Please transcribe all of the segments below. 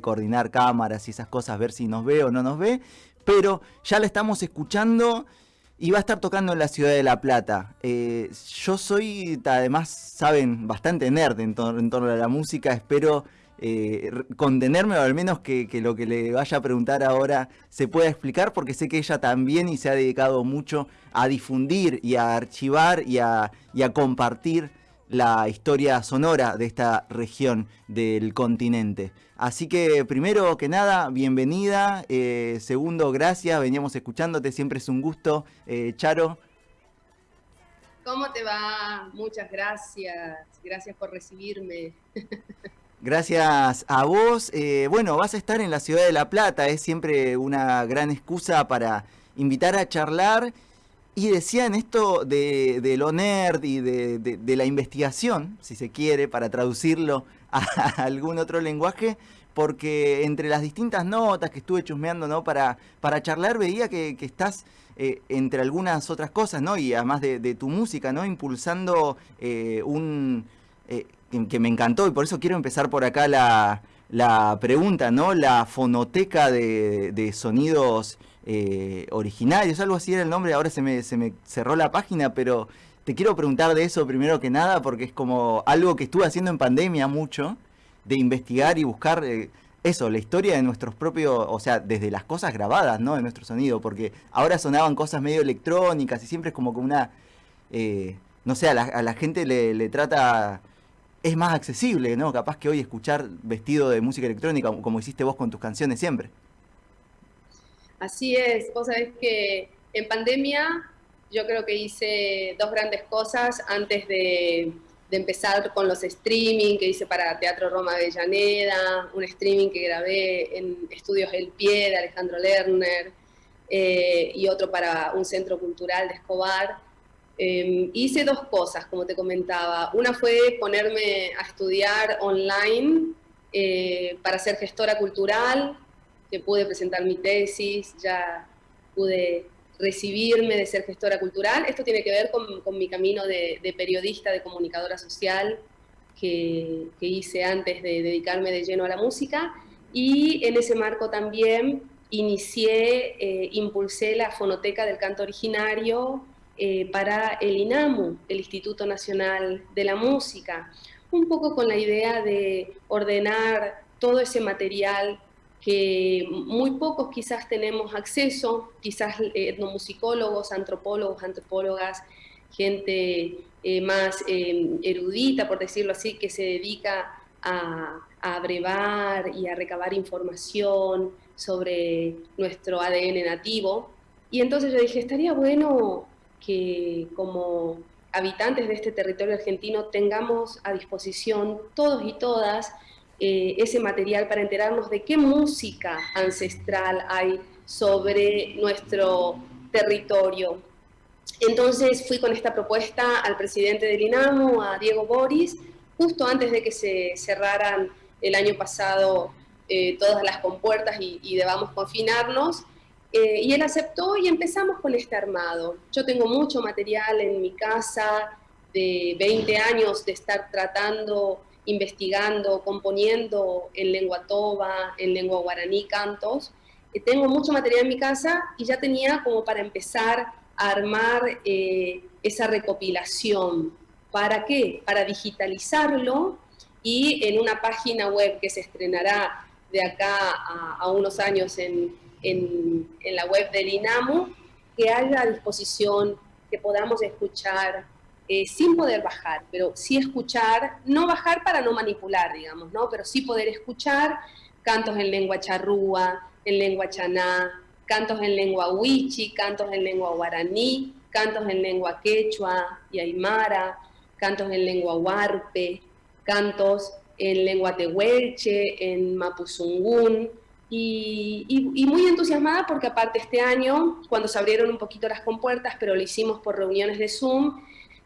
coordinar cámaras y esas cosas, ver si nos ve o no nos ve, pero ya la estamos escuchando y va a estar tocando en la ciudad de La Plata. Eh, yo soy, además, saben, bastante nerd en, torno a la música, espero eh, contenerme o al menos que, lo que le vaya a preguntar ahora se pueda explicar porque sé que ella también y se ha dedicado mucho a difundir y a archivar y a, y a compartir la historia sonora de esta región del continente. Así que primero que nada, bienvenida. Eh, segundo, gracias. Veníamos escuchándote, siempre es un gusto. Eh, Charo. ¿Cómo te va? Muchas gracias. Gracias por recibirme. Gracias a vos. Eh, bueno, vas a estar en la ciudad de La Plata. Es siempre una gran excusa para invitar a charlar y decían esto de, lo nerd y de, la investigación, si se quiere, para traducirlo a, algún otro lenguaje, porque entre las distintas notas que estuve chusmeando ¿no? para, para charlar veía que, estás eh, entre algunas otras cosas, ¿no? y además de, tu música, ¿no? impulsando eh, un... Eh, que me encantó y por eso quiero empezar por acá la, la pregunta, ¿no? La fonoteca de, sonidos eh, originarios, algo así era el nombre, ahora se me, se me cerró la página, pero te quiero preguntar de eso primero que nada, porque es como algo que estuve haciendo en pandemia mucho, de investigar y buscar eh, eso, la historia de nuestros propios, o sea, desde las cosas grabadas, ¿no? De nuestro sonido, porque ahora sonaban cosas medio electrónicas y siempre es como que una, eh, no sé, a la, gente le, le trata es más accesible, ¿no? Capaz que hoy escuchar vestido de música electrónica, como hiciste vos con tus canciones siempre. Así es, vos sabés que en pandemia yo creo que hice dos grandes cosas antes de, empezar con los streaming que hice para Teatro Roma Avellaneda, un streaming que grabé en Estudios El Pie de Alejandro Lerner eh, y otro para un centro cultural de Escobar. Em, hice dos cosas, como te comentaba. Una fue ponerme a estudiar online eh, para ser gestora cultural, que pude presentar mi tesis, ya pude recibirme de ser gestora cultural. Esto tiene que ver con, mi camino de, periodista, de comunicadora social, que, hice antes de dedicarme de lleno a la música. Y en ese marco también inicié, eh, impulsé la fonoteca del canto originario, eh, para el INAMU, el Instituto Nacional de la Música, un poco con la idea de ordenar todo ese material que muy pocos quizás tenemos acceso, quizás etnomusicólogos, antropólogos, antropólogas, gente eh, más eh, erudita, por decirlo así, que se dedica a, a abrevar y a recabar información sobre nuestro ADN nativo. Y entonces yo dije, estaría bueno que como habitantes de este territorio argentino tengamos a disposición todos y todas eh, ese material para enterarnos de qué música ancestral hay sobre nuestro territorio. Entonces fui con esta propuesta al presidente del INAMO, a Diego Boris, justo antes de que se cerraran el año pasado eh, todas las compuertas y, y debamos confinarnos, eh, y él aceptó y empezamos con este armado. Yo tengo mucho material en mi casa de 20 años de estar tratando, investigando, componiendo en lengua toba, en lengua guaraní, cantos. Eh, tengo mucho material en mi casa y ya tenía como para empezar a armar eh, esa recopilación. ¿Para qué? Para digitalizarlo y en una página web que se estrenará de acá a unos años en, en, la web del INAMU, que haya a disposición, que podamos escuchar eh, sin poder bajar, pero sí escuchar, no bajar para no manipular, digamos, ¿no? pero sí poder escuchar cantos en lengua charrúa, en lengua chaná, cantos en lengua huichi, cantos en lengua guaraní, cantos en lengua quechua y aymara, cantos en lengua huarpe, cantos en lengua tehuelche, en mapuzungún, y, muy entusiasmada porque aparte este año, cuando se abrieron un poquito las compuertas, pero lo hicimos por reuniones de Zoom,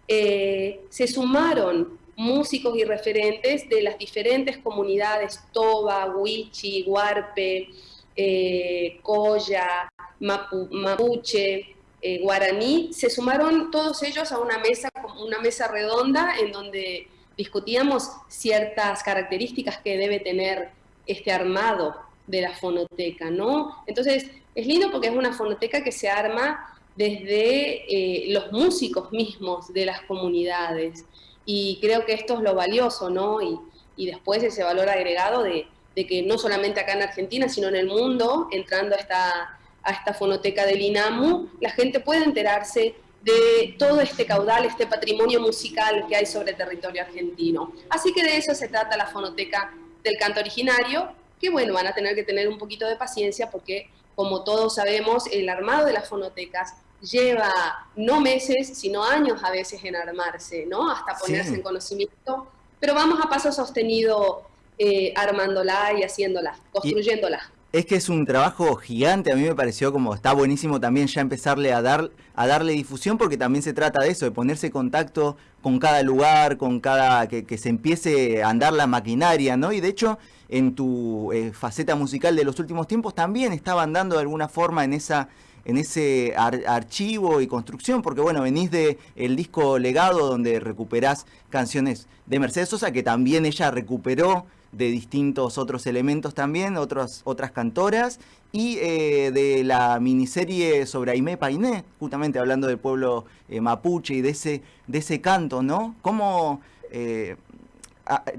eh, se sumaron músicos y referentes de las diferentes comunidades, Toba, Huichi, Huarpe, eh, Coya, Mapuche, eh, Guaraní, se sumaron todos ellos a una mesa, una mesa redonda en donde discutíamos ciertas características que debe tener este armado de la fonoteca, ¿no? Entonces, es lindo porque es una fonoteca que se arma desde eh, los músicos mismos de las comunidades. Y creo que esto es lo valioso, ¿no? Y, después ese valor agregado de, que no solamente acá en Argentina, sino en el mundo, entrando a esta, a esta fonoteca del INAMU, la gente puede enterarse de todo este caudal, este patrimonio musical que hay sobre el territorio argentino. Así que de eso se trata la fonoteca del canto originario, que bueno, van a tener que tener un poquito de paciencia porque, como todos sabemos, el armado de las fonotecas lleva no meses, sino años a veces en armarse, ¿no? Hasta ponerse en conocimiento, pero vamos a paso sostenido eh, armándola y haciéndola, construyéndola. Es que es un trabajo gigante, a mí me pareció como está buenísimo también ya empezarle a dar a darle difusión porque también se trata de eso, de ponerse en contacto con cada lugar, con cada que, que se empiece a andar la maquinaria, ¿no? Y de hecho, en tu eh, faceta musical de los últimos tiempos también estaba andando de alguna forma en esa en ese archivo y construcción, porque bueno, venís de el disco Legado donde recuperás canciones de Mercedes Sosa que también ella recuperó de distintos otros elementos también, otros, otras cantoras, y eh, de la miniserie sobre Aimé Painé, justamente hablando del pueblo eh, mapuche y de ese, de ese canto, ¿no? ¿Cómo... Eh,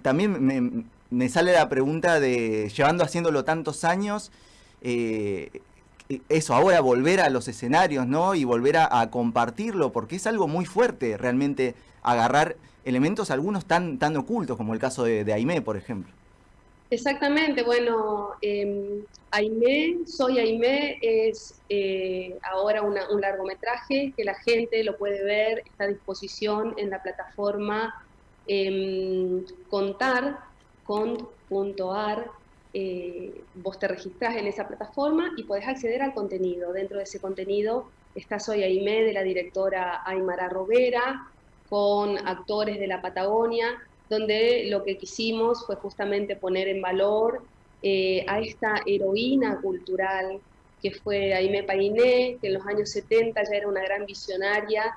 también me, sale la pregunta de, llevando haciéndolo tantos años, eso, ahora volver a los escenarios, ¿no? Y volver a, compartirlo, porque es algo muy fuerte realmente agarrar elementos, algunos tan, tan ocultos, como el caso de, Aimé, por ejemplo. Exactamente, bueno, eh, Aimé, Soy Aimé es eh, ahora un largometraje que la gente lo puede ver, está a disposición en la plataforma eh, contar eh, vos te registrás en esa plataforma y podés acceder al contenido. Dentro de ese contenido está Soy Aimé de la directora Aymara Robera, con actores de la Patagonia, donde lo que quisimos fue justamente poner en valor eh, a esta heroína cultural que fue Aimé Painé, que en los años 70 ya era una gran visionaria,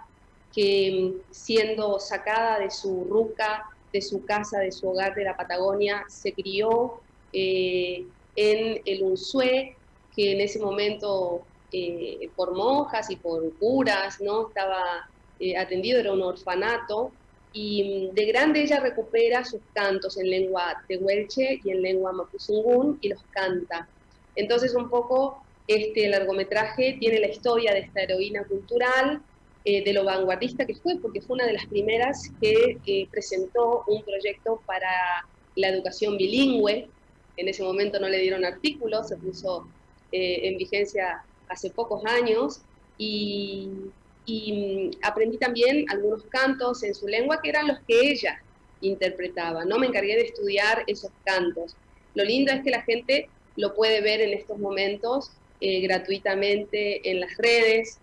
que siendo sacada de su ruca, de su casa, de su hogar de la Patagonia, se crió eh, en el Unzué, que en ese momento eh, por monjas y por curas no estaba atendido, era un orfanato, y mm, de grande ella recupera sus cantos en lengua tehuelche y en lengua mapuzungún y los canta. Entonces un poco este largometraje tiene la historia de esta heroína cultural, eh, de lo vanguardista que fue, porque fue una de las primeras que presentó un proyecto para la educación bilingüe. En ese momento no le dieron artículos, se puso eh, en vigencia hace pocos años y y mm, aprendí también algunos cantos en su lengua que eran los que ella interpretaba, ¿no? Me encargué de estudiar esos cantos. Lo lindo es que la gente lo puede ver en estos momentos eh, gratuitamente en las redes.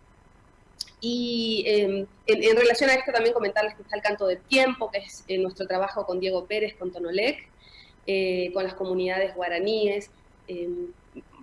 Y em, en, relación a esto también comentarles que está el canto del tiempo, que es eh, nuestro trabajo con Diego Pérez, con Tonolec, eh, con las comunidades guaraníes. Em,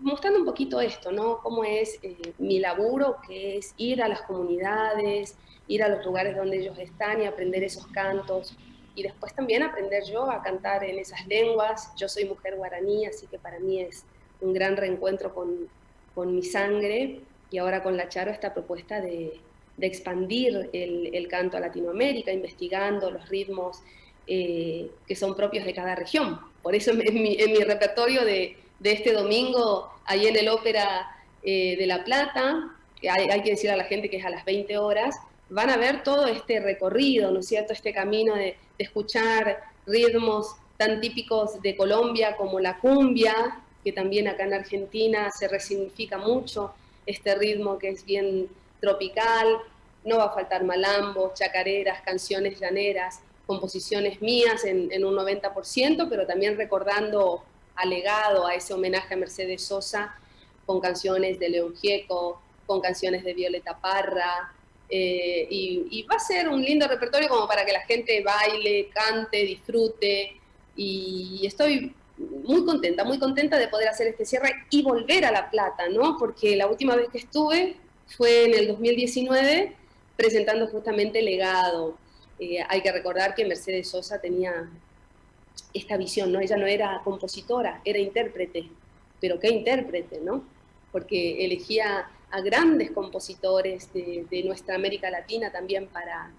mostrando un poquito esto, ¿no? Cómo es eh, mi laburo, que es ir a las comunidades, ir a los lugares donde ellos están y aprender esos cantos. Y después también aprender yo a cantar en esas lenguas. Yo soy mujer guaraní, así que para mí es un gran reencuentro con, con mi sangre. Y ahora con la Charo esta propuesta de, de expandir el, el, canto a Latinoamérica, investigando los ritmos eh, que son propios de cada región. Por eso en mi, repertorio de, de este domingo, ahí en el Ópera eh, de La Plata, hay, que decir a la gente que es a las 20 horas, van a ver todo este recorrido, ¿no es cierto?, este camino de, escuchar ritmos tan típicos de Colombia como la cumbia, que también acá en Argentina se resignifica mucho este ritmo que es bien tropical, no va a faltar malambos, chacareras, canciones llaneras, composiciones mías en, en un 90%, pero también recordando alegado a ese homenaje a Mercedes Sosa con canciones de León Gieco, con canciones de Violeta Parra, eh, y, va a ser un lindo repertorio como para que la gente baile, cante, disfrute, y estoy muy contenta, muy contenta de poder hacer este cierre y volver a La Plata, ¿no? Porque la última vez que estuve fue en el 2019 presentando justamente Legado. Eh, hay que recordar que Mercedes Sosa tenía esta visión, ¿no? Ella no era compositora, era intérprete, pero qué intérprete, ¿no? Porque elegía a grandes compositores de, nuestra América Latina también para,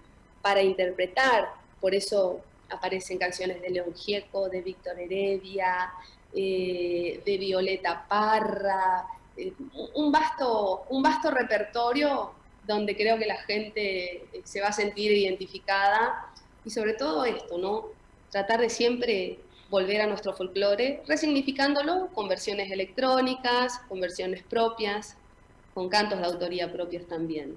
para interpretar, por eso aparecen canciones de León Gieco, de Víctor Heredia, eh, de Violeta Parra, eh, un, vasto, un vasto repertorio donde creo que la gente eh, se va a sentir identificada y sobre todo esto, ¿no? Tratar de siempre volver a nuestro folclore, resignificándolo con versiones electrónicas, con versiones propias, con cantos de autoría propios también.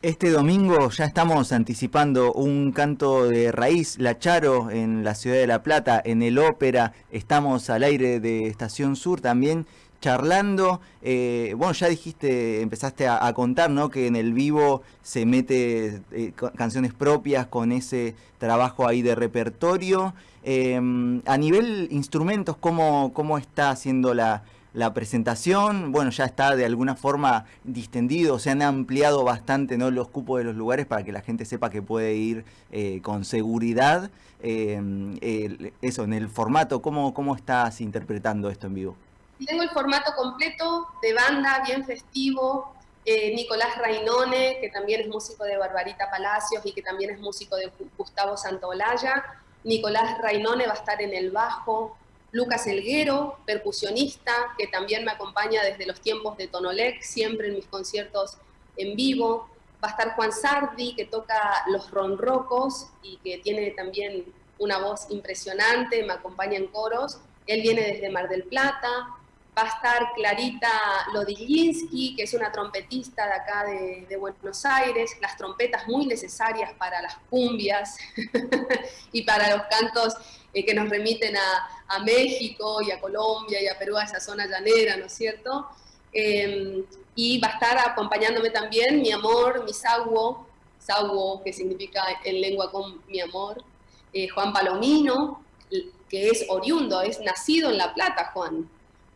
Este domingo ya estamos anticipando un canto de raíz, La Charo, en la ciudad de La Plata, en el Ópera. Estamos al aire de Estación Sur también charlando. Eh, bueno, ya dijiste, empezaste a, contar, ¿no? Que en el vivo se mete eh, canciones propias con ese trabajo ahí de repertorio. Em, a nivel instrumentos, ¿cómo, cómo está haciendo la, la presentación, bueno, ya está de alguna forma distendido, se han ampliado bastante ¿no? los cupos de los lugares para que la gente sepa que puede ir eh, con seguridad. Eh, eso, en el formato, ¿cómo, ¿cómo estás interpretando esto en vivo? Tengo el formato completo de banda, bien festivo. Eh, Nicolás Rainone, que también es músico de Barbarita Palacios y que también es músico de Gustavo Santolaya. Nicolás Rainone va a estar en el bajo, Lucas Elguero, percusionista, que también me acompaña desde los tiempos de Tonolec, siempre en mis conciertos en vivo. Va a estar Juan Sardi, que toca los ronrocos y que tiene también una voz impresionante, me acompaña en coros. Él viene desde Mar del Plata. Va a estar Clarita Lodilinski, que es una trompetista de acá de, de Buenos Aires. Las trompetas muy necesarias para las cumbias y para los cantos eh, que nos remiten a, México y a Colombia y a Perú, a esa zona llanera, ¿no es cierto? Em, y va a estar acompañándome también mi amor, mi saguo, saguo que significa en lengua con mi amor, eh, Juan Palomino, que es oriundo, es nacido en La Plata, Juan.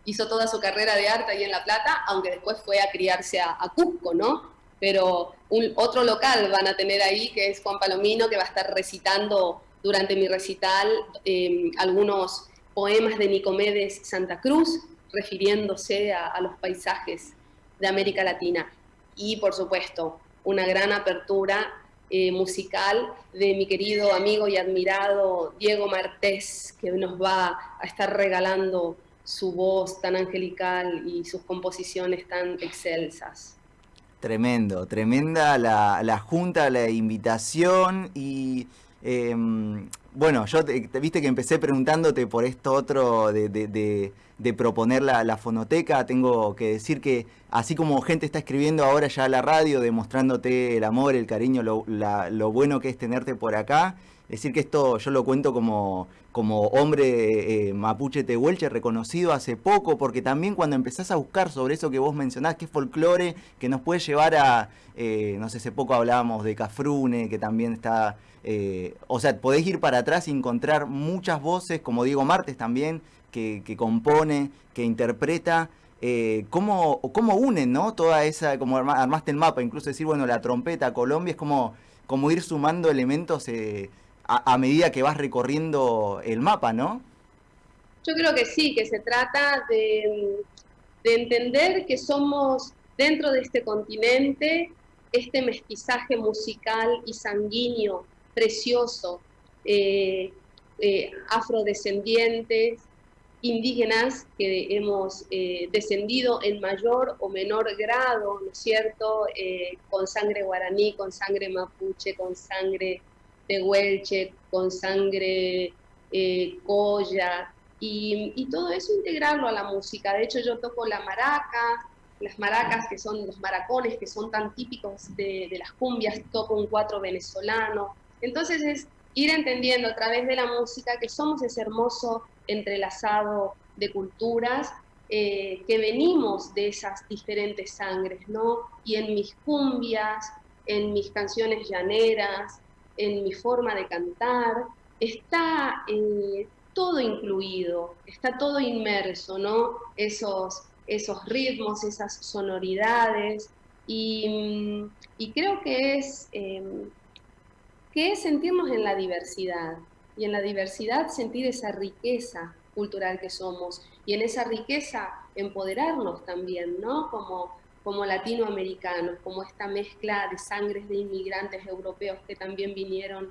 Hizo toda su carrera de arte ahí en La Plata, aunque después fue a criarse a, Cusco, ¿no? Pero un, otro local van a tener ahí, que es Juan Palomino, que va a estar recitando durante mi recital em, algunos poemas de Nicomedes Santa Cruz, refiriéndose a, los paisajes de América Latina. Y, por supuesto, una gran apertura eh, musical de mi querido amigo y admirado Diego Martés, que nos va a estar regalando su voz tan angelical y sus composiciones tan excelsas. Tremendo, tremenda la, la junta, la invitación y Em, bueno, yo te, viste que empecé preguntándote por esto otro de, proponer la, fonoteca. Tengo que decir que así como gente está escribiendo ahora ya a la radio, demostrándote el amor, el cariño, lo, lo bueno que es tenerte por acá, decir que esto yo lo cuento como, como hombre eh, mapuche tehuelche reconocido hace poco, porque también cuando empezás a buscar sobre eso que vos mencionás, que es folclore, que nos puede llevar a, eh, no sé, hace poco hablábamos de Cafrune, que también está eh, o sea, podés ir para atrás y encontrar muchas voces, como Diego Martes también, que, compone, que interpreta. Eh, cómo, unen, ¿no? Toda esa, como armaste el mapa, incluso decir, bueno, la trompeta, Colombia, es como, como ir sumando elementos eh, a, medida que vas recorriendo el mapa, ¿no? Yo creo que sí, que se trata de, de entender que somos dentro de este continente este mestizaje musical y sanguíneo precioso, eh, eh, afrodescendientes, indígenas que hemos eh, descendido en mayor o menor grado, ¿no es cierto?, con sangre guaraní, con sangre mapuche, con sangre tehuelche, con sangre coya, y, todo eso integrarlo a la música. De hecho, yo toco la maraca, las maracas, que son los maracones, que son tan típicos de, de las cumbias, toco un cuatro venezolano, entonces es ir entendiendo a través de la música que somos ese hermoso entrelazado de culturas, eh, que venimos de esas diferentes sangres, ¿no? Y en mis cumbias, en mis canciones llaneras, en mi forma de cantar, está eh, todo incluido, está todo inmerso, ¿no? Esos, esos ritmos, esas sonoridades, y, mm, creo que es... Em, que sentirnos en la diversidad. y en la diversidad sentir esa riqueza cultural que somos y en esa riqueza empoderarnos también, ¿no? Como, como latinoamericanos, como esta mezcla de sangres de inmigrantes europeos que también vinieron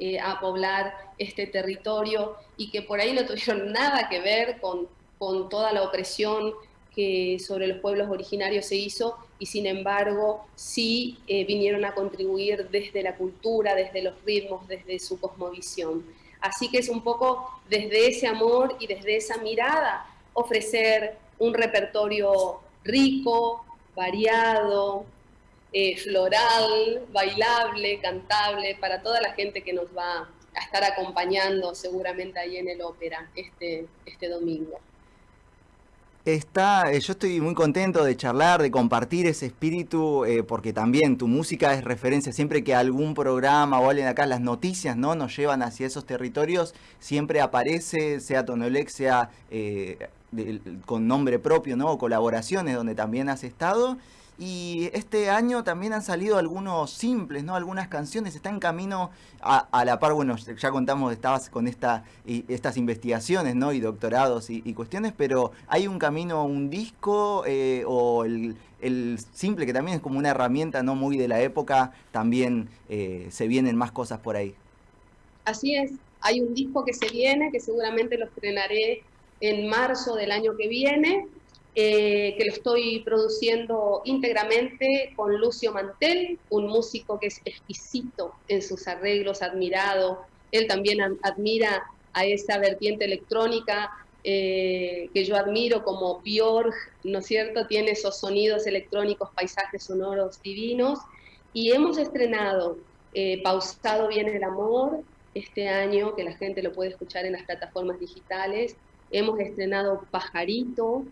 eh, a poblar este territorio y que por ahí no tuvieron nada que ver con, con toda la opresión que sobre los pueblos originarios se hizo y sin embargo sí eh, vinieron a contribuir desde la cultura, desde los ritmos, desde su cosmovisión. Así que es un poco desde ese amor y desde esa mirada ofrecer un repertorio rico, variado, eh, floral, bailable, cantable, para toda la gente que nos va a estar acompañando seguramente ahí en el ópera este, este domingo. Está, eh, yo estoy muy contento de charlar, de compartir ese espíritu, eh, porque también tu música es referencia. Siempre que algún programa o alguien acá, las noticias no nos llevan hacia esos territorios, siempre aparece, sea Tonolex, sea con nombre propio, ¿no? Colaboraciones donde también has estado. Y este año también han salido algunos simples, ¿no? Algunas canciones. Está en camino a, la par, bueno, ya contamos, estabas con esta, y, estas investigaciones, ¿no? Y doctorados y, cuestiones, pero hay un camino, un disco eh, o el, simple, que también es como una herramienta no muy de la época, también eh, se vienen más cosas por ahí. Así es, hay un disco que se viene, que seguramente lo estrenaré en marzo del año que viene, eh, que lo estoy produciendo íntegramente con Lucio Mantel, un músico que es exquisito en sus arreglos, admirado. Él también admira a esa vertiente electrónica eh, que yo admiro como Björk, ¿no es cierto? Tiene esos sonidos electrónicos, paisajes sonoros divinos. Y hemos estrenado eh, Pausado Viene el Amor este año, que la gente lo puede escuchar en las plataformas digitales. Hemos estrenado Pajarito,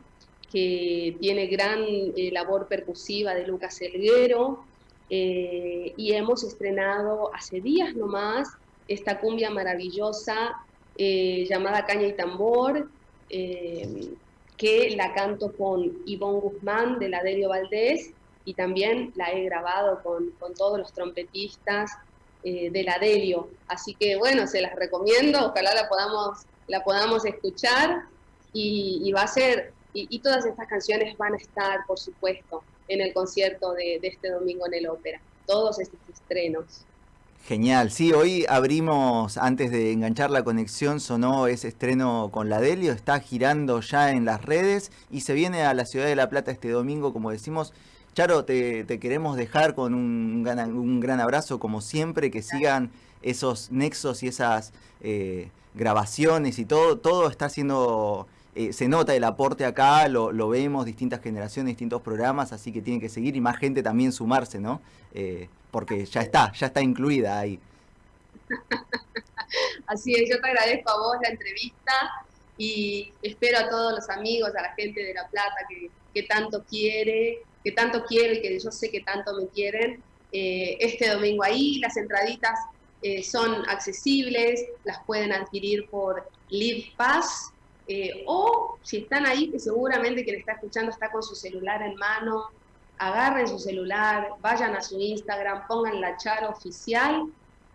que tiene gran eh, labor percusiva de Lucas Elguero, eh, y hemos estrenado hace días nomás esta cumbia maravillosa eh, llamada Caña y Tambor, que la canto con Ivonne Guzmán de la Delio Valdés, y también la he grabado con, con todos los trompetistas de la Delio. Así que bueno, se las recomiendo, ojalá la podamos, la podamos escuchar, y, va a ser y, todas estas canciones van a estar, por supuesto, en el concierto de, este domingo en el Ópera. Todos estos estrenos. Genial, sí, hoy abrimos, antes de enganchar la conexión, sonó ese estreno con la Delio, está girando ya en las redes y se viene a la ciudad de La Plata este domingo, como decimos. Charo, te, queremos dejar con un, un, gran abrazo, como siempre, que sigan esos nexos y esas eh, grabaciones y todo, todo está siendo eh, se nota el aporte acá, lo, vemos, distintas generaciones, distintos programas, así que tiene que seguir y más gente también sumarse, ¿no? Eh, porque ya está, ya está incluida ahí. Así es, yo te agradezco a vos la entrevista y espero a todos los amigos, a la gente de La Plata que, tanto quiere, que tanto quiere y que yo sé que tanto me quieren, eh, este domingo ahí. Las entraditas son accesibles, las pueden adquirir por Live Pass eh, o si están ahí, que seguramente quien está escuchando está con su celular en mano, agarren su celular, vayan a su Instagram, pongan la char oficial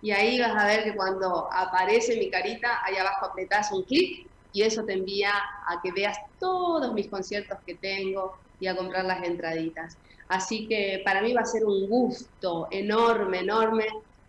y ahí vas a ver que cuando aparece mi carita, ahí abajo apretás un clic y eso te envía a que veas todos mis conciertos que tengo y a comprar las entraditas. Así que para mí va a ser un gusto enorme, enorme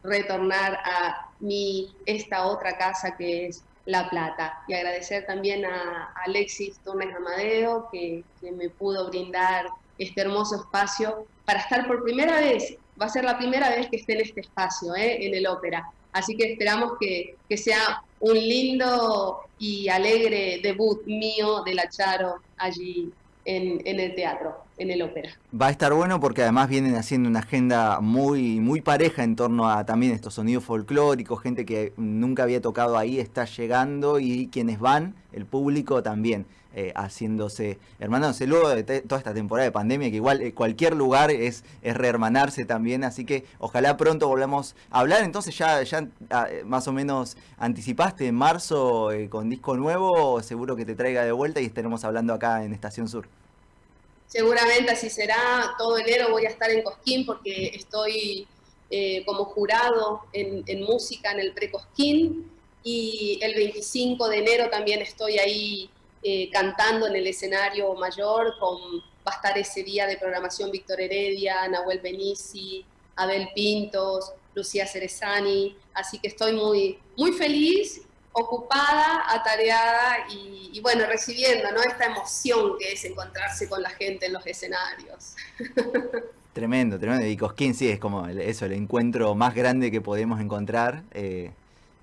retornar a mi, esta otra casa que es la Plata. Y agradecer también a Alexis Torres Amadeo, que, me pudo brindar este hermoso espacio para estar por primera vez, va a ser la primera vez que esté en este espacio, ¿eh? en el ópera. Así que esperamos que, que, sea un lindo y alegre debut mío de la Charo allí en, el teatro, en el ópera. Va a estar bueno porque además vienen haciendo una agenda muy, muy pareja en torno a también estos sonidos folclóricos, gente que nunca había tocado ahí está llegando y quienes van, el público también. Eh, haciéndose, hermanándose luego de toda esta temporada de pandemia, que igual eh, cualquier lugar es, es rehermanarse también, así que ojalá pronto volvamos a hablar. Entonces ya, ya ah, más o menos anticipaste en marzo eh, con disco nuevo, seguro que te traiga de vuelta y estaremos hablando acá en Estación Sur. Seguramente así será, todo enero voy a estar en Cosquín porque estoy como jurado en, en música en el Precosquín Y el 25 de enero también estoy ahí eh, cantando en el escenario mayor, con, va a estar ese día de programación Víctor Heredia, Nahuel Benici, Abel Pintos, Lucía Cerezani, así que estoy muy, muy feliz, ocupada, atareada y, bueno, recibiendo ¿no? esta emoción que es encontrarse con la gente en los escenarios. Tremendo, tremendo. Y Cosquín sí es como eso, el encuentro más grande que podemos encontrar. Eh,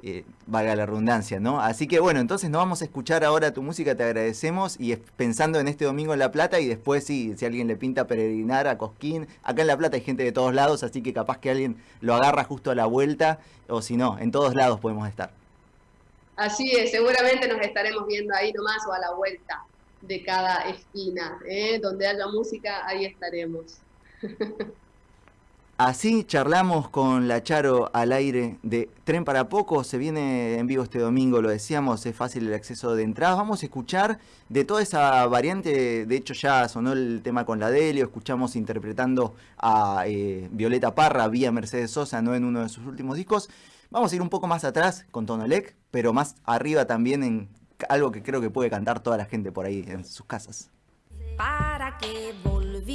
eh, valga la redundancia, ¿no? Así que bueno, entonces nos vamos a escuchar ahora tu música, te agradecemos y pensando en este domingo en La Plata y después sí, si alguien le pinta peregrinar a Cosquín, acá en La Plata hay gente de todos lados, así que capaz que alguien lo agarra justo a la vuelta o si no, en todos lados podemos estar. Así es, seguramente nos estaremos viendo ahí nomás o a la vuelta de cada esquina, ¿eh? donde haya música, ahí estaremos. Así charlamos con la Charo al aire de Tren para Poco. Se viene en vivo este domingo, lo decíamos, es fácil el acceso de entrada. Vamos a escuchar de toda esa variante. De hecho, ya sonó el tema con la Delio. Escuchamos interpretando a eh, Violeta Parra vía Mercedes Sosa, no en uno de sus últimos discos. Vamos a ir un poco más atrás con Tonolec, pero más arriba también en algo que creo que puede cantar toda la gente por ahí en sus casas. Para que